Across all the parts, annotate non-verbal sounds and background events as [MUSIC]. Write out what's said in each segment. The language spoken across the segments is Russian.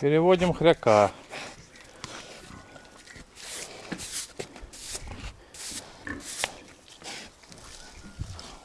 Переводим хряка.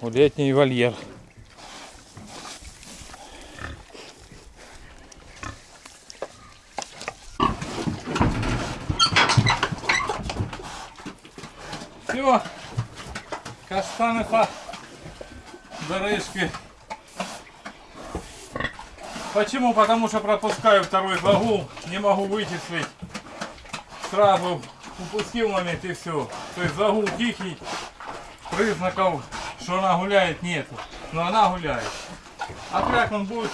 В летний вольер. Все, каштаны по дорожке. Почему? Потому что пропускаю второй загул, не могу вычислить. Сразу упустил момент и все. То есть загул тихий, признаков, что она гуляет, нету. Но она гуляет. А как он будет,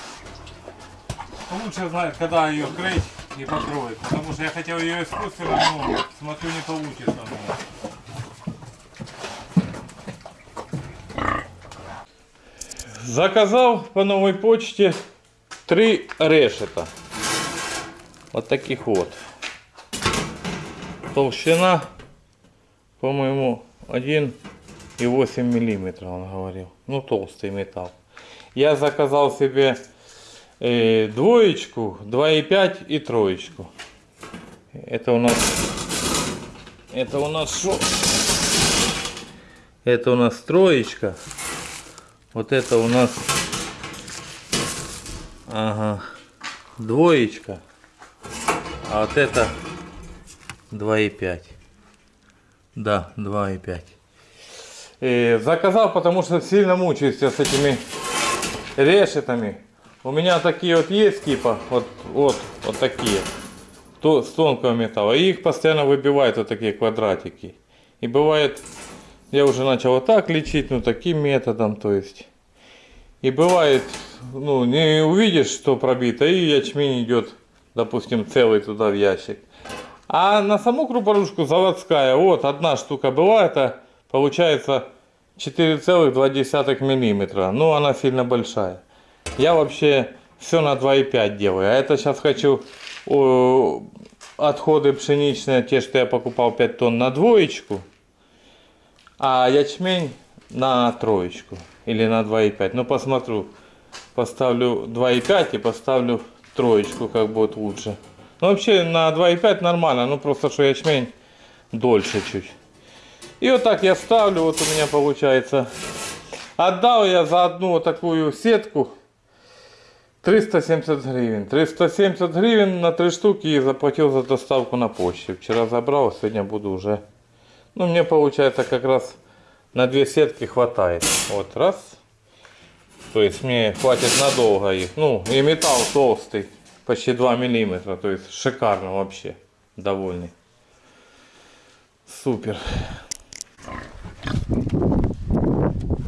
лучше знает, когда ее крыть и покроет. Потому что я хотел ее искусственно, но смотрю не получится. Заказал по новой почте три решета. Вот таких вот. Толщина, по-моему, 1,8 миллиметра, он говорил. Ну, толстый металл. Я заказал себе э, двоечку, 2,5 и троечку. Это у нас... Это у нас что? Это у нас троечка. Вот это у нас ага, двоечка. А вот это 2,5. Да, 2,5. И заказал, потому что сильно мучаюсь я с этими решетами. У меня такие вот есть типа, вот, вот, вот такие, то, с тонкого металла. И их постоянно выбивают вот такие квадратики. И бывает, я уже начал вот так лечить, ну таким методом, то есть. И бывает, ну не увидишь, что пробито, и ячмень идет, допустим, целый туда в ящик. А на саму крупорушку заводская, вот одна штука была, это получается 4,2 миллиметра. Ну она сильно большая. Я вообще все на 2,5 делаю. А это сейчас хочу о, отходы пшеничные, те, что я покупал 5 тонн на двоечку. А ячмень на троечку или на 2,5. Ну посмотрю, поставлю 2,5 и поставлю троечку, как будет лучше. Ну вообще на 2,5 нормально, ну просто что ячмень дольше чуть. И вот так я ставлю, вот у меня получается. Отдал я за одну вот такую сетку 370 гривен. 370 гривен на три штуки и заплатил за доставку на почте. Вчера забрал, сегодня буду уже. Ну мне получается как раз на две сетки хватает. Вот раз. То есть мне хватит надолго их. Ну и металл толстый, почти 2 миллиметра. То есть шикарно вообще. Довольный. Супер.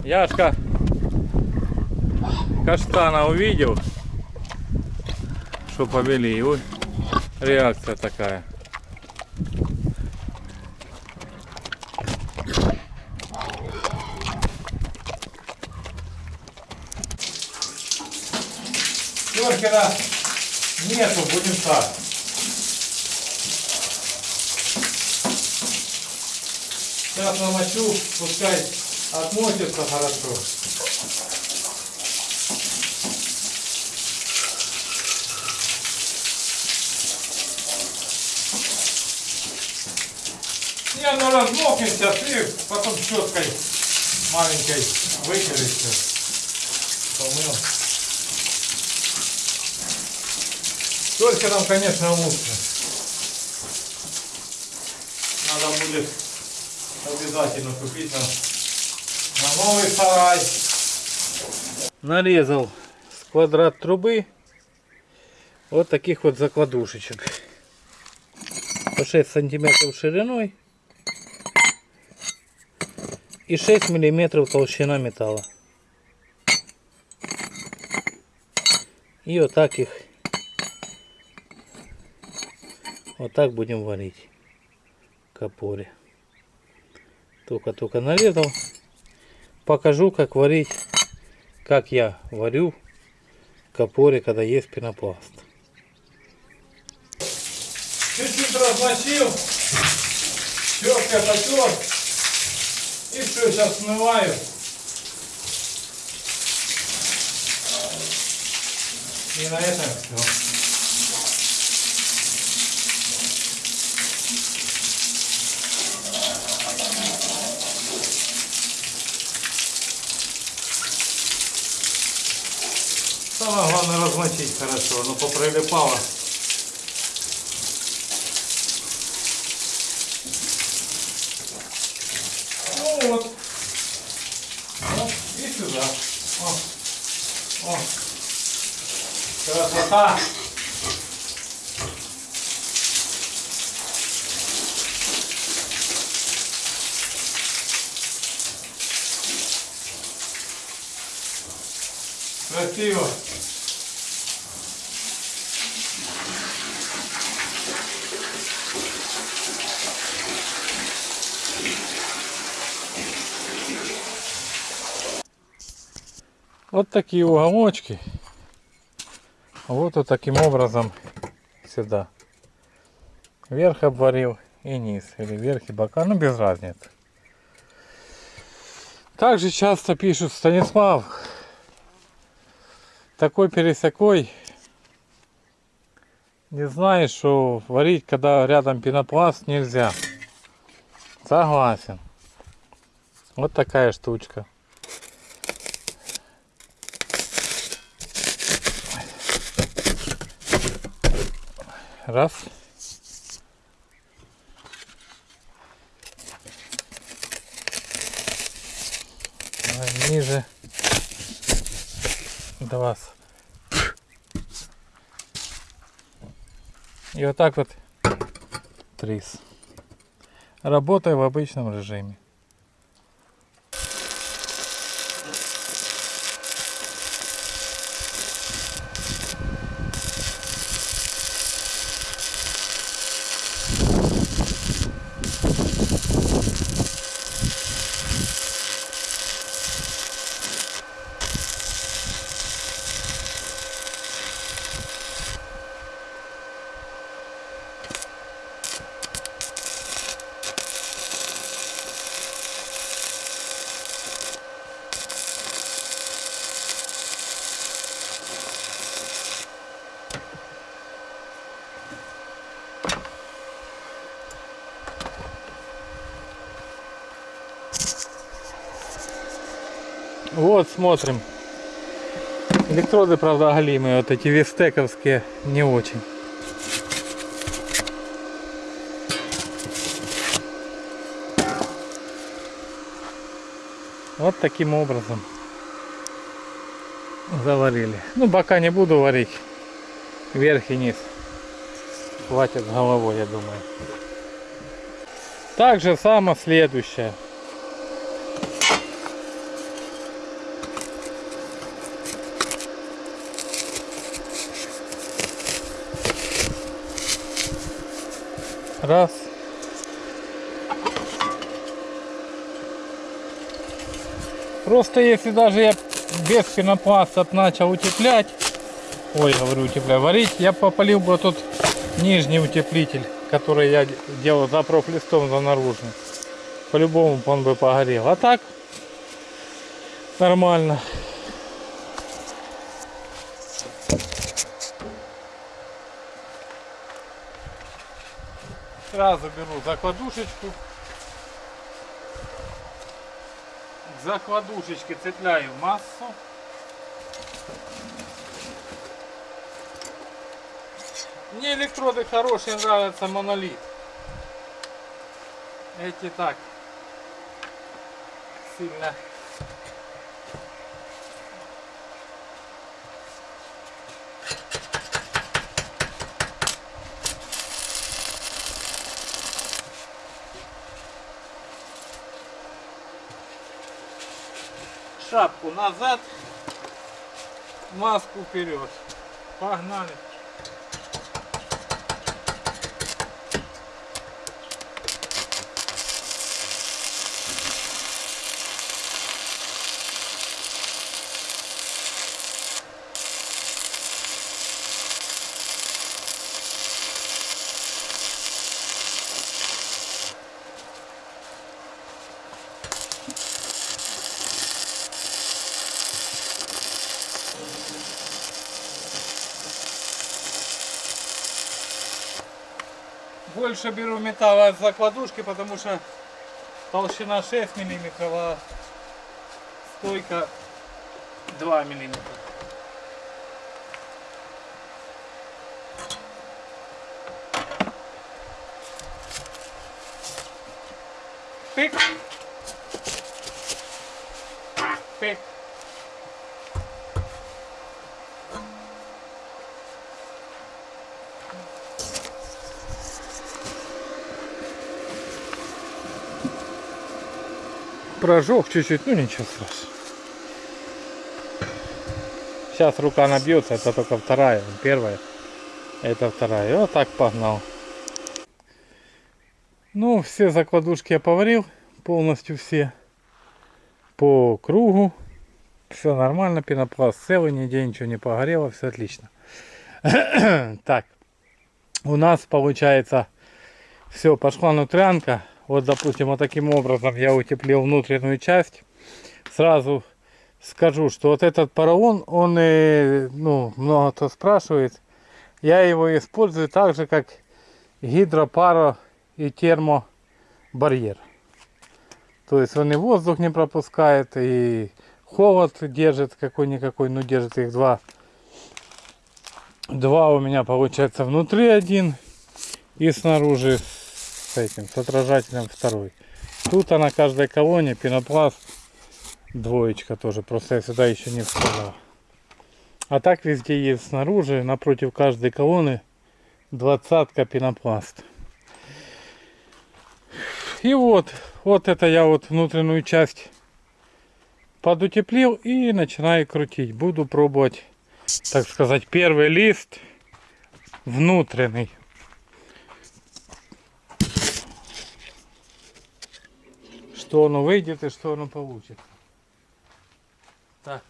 Яшка каштана увидел, что повели. Ой, реакция такая. Керкера нету, будем так. Сейчас намочу, пускай отмочится хорошо. И оно размокнет сейчас и потом щеткой маленькой вытереть все. Помыл. Только нам, конечно, лучше. Надо будет обязательно купить на, на новый сарай. Нарезал с квадрат трубы вот таких вот закладушечек. По 6 сантиметров шириной и 6 миллиметров толщина металла. И вот так их вот так будем варить капоре. Только-только нарезал. Покажу, как варить, как я варю капоре, когда есть пенопласт. Чуть-чуть размочил, щеткой потер. И все, сейчас смываю. И на этом все. Самое главное размочить хорошо, оно поприлипало. Ну вот. Вот, и сюда. О. О. Красота. Красиво. Вот такие уголочки. Вот вот таким образом сюда. Верх обварил и низ. Или верх и бока. Ну без разницы. Также часто пишут Станислав. Такой пересякой. Не знаешь, что варить, когда рядом пенопласт нельзя. Согласен. Вот такая штучка. Раз. Давай ниже. Два. И вот так вот трис. Работаю в обычном режиме. Вот смотрим. Электроды, правда, оголимые. Вот эти вестековские не очень. Вот таким образом заварили. Ну, бока не буду варить. Вверх и низ. Хватит головой, я думаю. Так же само следующее. Раз. Просто если даже я без пенопласта начал утеплять, ой, говорю утеплять, варить, я попалил бы тут нижний утеплитель, который я делал за профлистом за наружный. По-любому он бы погорел. А так нормально. Сразу беру закладушечку. К закладушечке цепляю массу. Мне электроды хорошие нравятся монолит. Эти так сильно шапку назад, маску вперед. Погнали. больше беру металла от закладушки, потому что толщина 6 миллиметров, а стойка 2 миллиметра. Пик. Пик. Прожег чуть-чуть, ну ничего страшного. Сейчас рука набьется, это только вторая, первая. Это вторая. И вот так погнал. Ну, все закладушки я поварил, полностью все. По кругу. Все нормально, пенопласт целый, нигде ничего не погорело, все отлично. [COUGHS] так, у нас получается все, пошла нутрянка. Вот, допустим, вот таким образом я утеплил внутреннюю часть. Сразу скажу, что вот этот поролон, он, э, ну, много кто спрашивает, я его использую так же, как гидропаро и термобарьер. То есть он и воздух не пропускает, и холод держит какой-никакой, ну держит их два. Два у меня получается внутри один и снаружи с этим, с отражателем второй. Тут на каждой колонне пенопласт двоечка тоже, просто я сюда еще не вставлял. А так везде есть снаружи, напротив каждой колонны двадцатка пенопласт. И вот, вот это я вот внутреннюю часть подутеплил и начинаю крутить. Буду пробовать, так сказать, первый лист внутренний. Что оно выйдет и что оно получится. Так.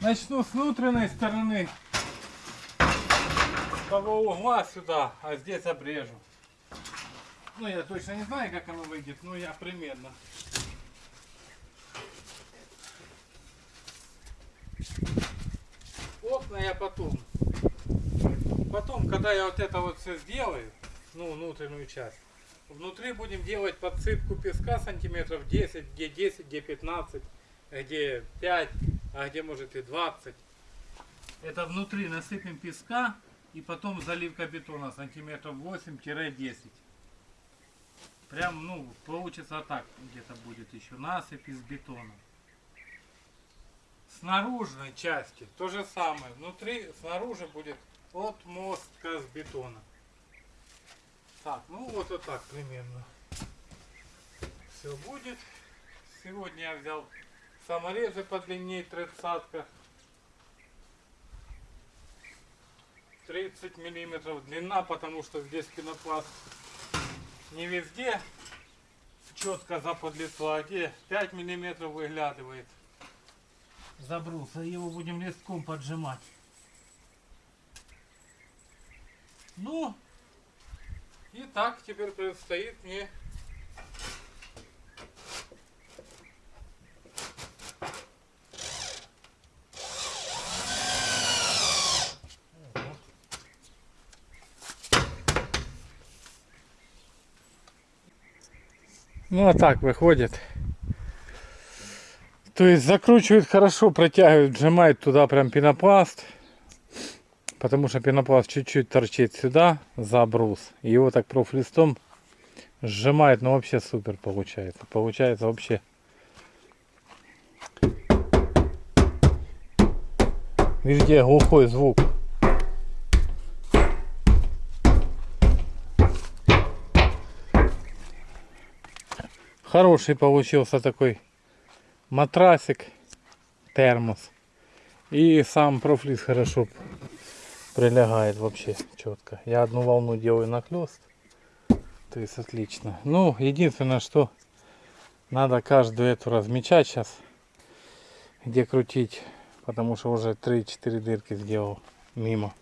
Начну с внутренней стороны. С того угла сюда, а здесь обрежу. Ну, я точно не знаю, как оно выйдет, но я примерно. Окна я потом. Потом, когда я вот это вот все сделаю, ну, внутреннюю часть, внутри будем делать подсыпку песка сантиметров 10, где 10, где 15, где 5, а где может и 20. Это внутри насыпем песка и потом заливка бетона сантиметров 8-10. Прям, ну, получится так где-то будет еще насыпь из бетона. С наружной части то же самое. Внутри, снаружи будет отмостка с бетона. Так, ну вот, вот так примерно. Все будет. Сегодня я взял саморезы подлиннее тридцатка. 30 миллиметров длина, потому что здесь пенопласт не везде четко заподлицо, а где 5 миллиметров выглядывает забруса. Его будем листком поджимать. Ну, и так теперь предстоит мне Ну а так выходит. То есть закручивает хорошо, протягивает, сжимает туда прям пенопласт. Потому что пенопласт чуть-чуть торчит сюда за брус. И его так профлистом сжимает, но вообще супер получается. Получается вообще везде глухой звук. Хороший получился такой матрасик, термос. И сам профлис хорошо прилегает вообще четко. Я одну волну делаю нахлест. То есть отлично. Ну, единственное, что надо каждую эту размечать сейчас. Где крутить. Потому что уже 3-4 дырки сделал мимо.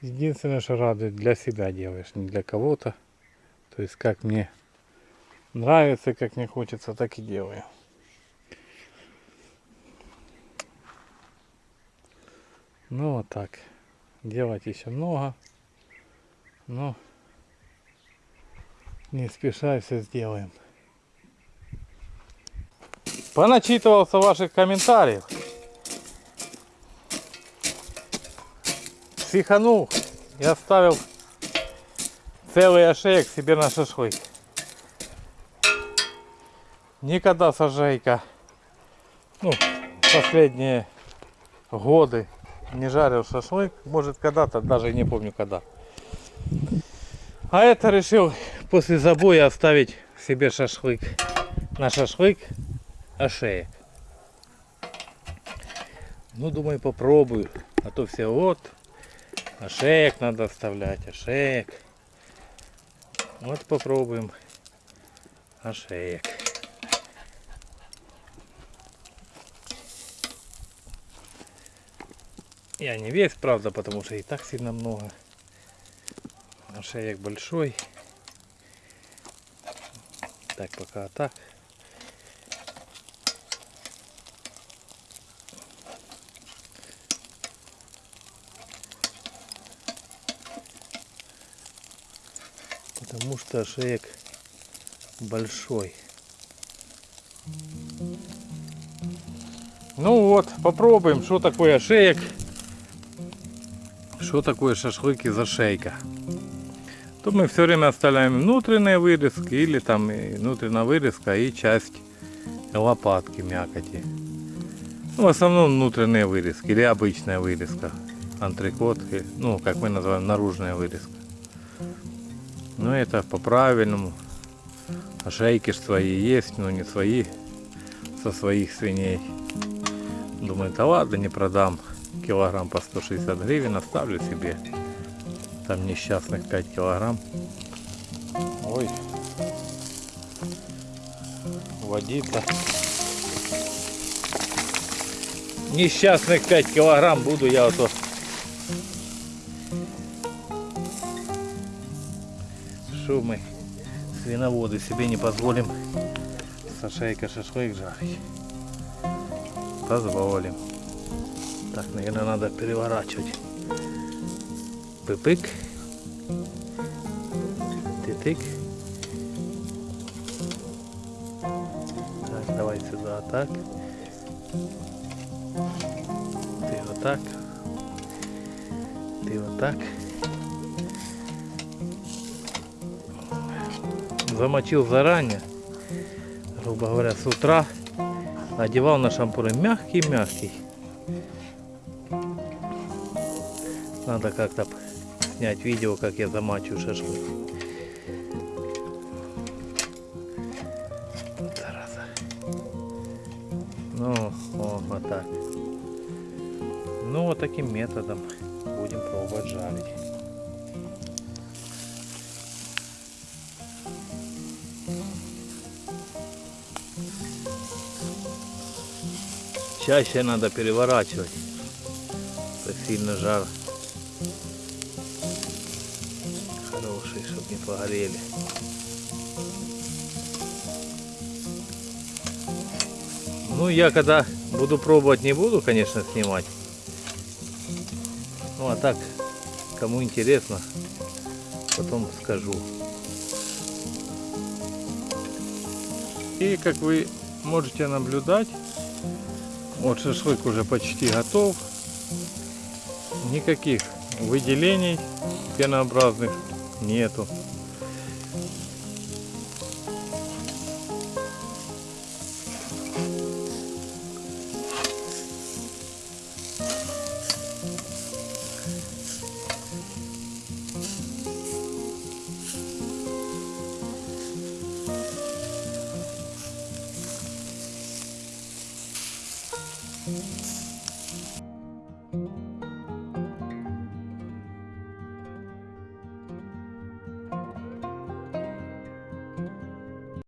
Единственное, что радует, для себя делаешь, не для кого-то. То есть как мне нравится, как мне хочется, так и делаю. Ну вот так. Делать еще много. Но не спеша все сделаем. Поначитывался ваших комментариев. Психанул я оставил целый ошеек себе на шашлык. Никогда сажейка, ну, последние годы не жарил шашлык. Может когда-то, даже не помню когда. А это решил после забоя оставить себе шашлык. На шашлык ошеек. Ну, думаю, попробую. А то все вот, ошеек надо оставлять, ошеек. Вот попробуем ошеек. Я не весь, правда, потому что и так сильно много. Ошеек большой. Так, пока так. Потому что ошеек большой. Ну вот, попробуем, что такое ошеек. Что такое шашлык из ошейка. То мы все время оставляем внутренние вырезки или там и внутренняя вырезка и часть лопатки мякоти. Ну, в основном внутренние вырезки или обычная вырезка. Антрикот, ну, как мы называем, наружная вырезка. Но это по-правильному. Ошейки ж свои есть, но не свои, со своих свиней. Думаю, да ладно, не продам. Килограмм по 160 гривен оставлю себе. Там несчастных 5 килограмм. Ой. Водица. Несчастных 5 килограмм буду я вот Что мы, свиноводы, себе не позволим со шейка шашлык жарить. Позволим. Так, наверное, надо переворачивать. Пыпык. Тытык. Так, давай сюда, так. Ты вот так. Ты вот так. Замочил заранее, грубо говоря, с утра. Одевал на шампуры мягкий-мягкий. Надо как-то снять видео, как я замачиваю шашлык. Вот зараза. Ну, о, вот так. Ну, вот таким методом будем пробовать жарить. Чаще надо переворачивать. Это сильно жар. Не погорели. Ну, я когда буду пробовать, не буду, конечно, снимать. Ну, а так, кому интересно, потом скажу. И, как вы можете наблюдать, вот шашлык уже почти готов. Никаких выделений пенообразных нету.